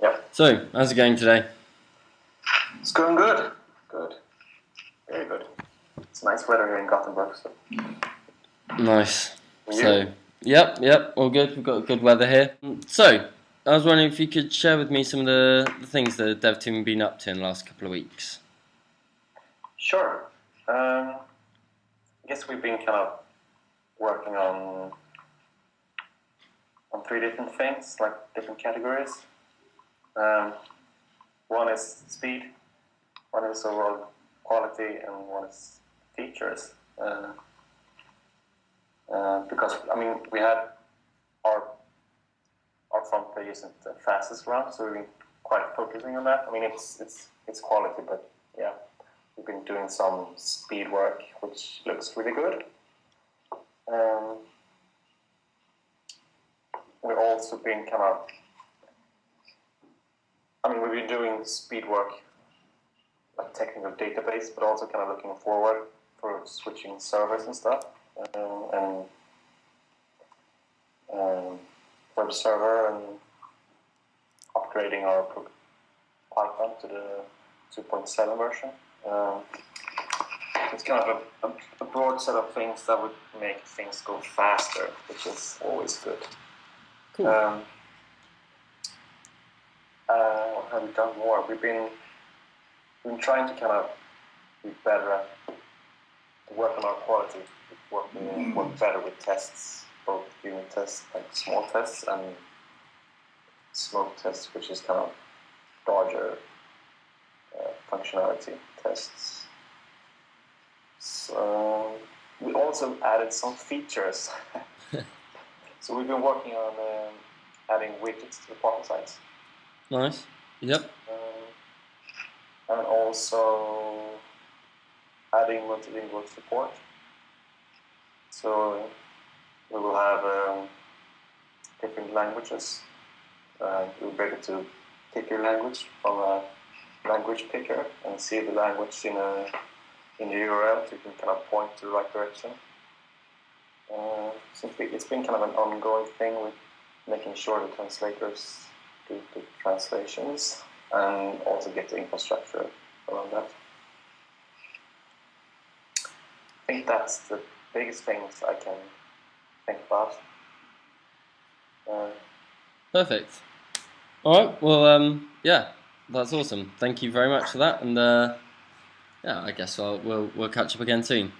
Yep. So, how's it going today? It's going good. Good. Very good. It's nice weather here in Gothenburg. So. Nice. So, yep, yep, all good. We've got good weather here. So, I was wondering if you could share with me some of the, the things the dev team have been up to in the last couple of weeks. Sure. Um, I guess we've been kind of working on on three different things, like different categories. Um, one is speed, one is overall quality, and one is features. Uh, uh, because I mean, we had our our front page isn't the fastest round, so we've been quite focusing on that. I mean, it's it's it's quality, but yeah, we've been doing some speed work, which looks really good. Um, we've also been kind of, I mean, we've been doing speed work, like technical database, but also kind of looking forward for switching servers and stuff, um, and um, web server and upgrading our Python to the 2.7 version. Um, it's kind of a, a, a broad set of things that would make things go faster, which is always good. Cool. Um, uh, have done more? We've been been trying to kind of be better at work on our quality, working work better with tests, both unit tests, like small tests, and smoke tests, which is kind of larger uh, functionality tests. So we also added some features. so we've been working on um, adding widgets to the partner sites. Nice. Yep. Um, and also adding multilingual support. So we will have um, different languages. Uh, you'll be able to pick your language from a language picker and see the language in a in the URL, so you can kind of point to the right direction. Uh, so it's been- kind of an ongoing thing with making sure the translators translations and also get the infrastructure around that. I think that's the biggest things I can think about. Uh, Perfect. All right. Well, um, yeah, that's awesome. Thank you very much for that, and uh, yeah, I guess I'll, we'll we'll catch up again soon.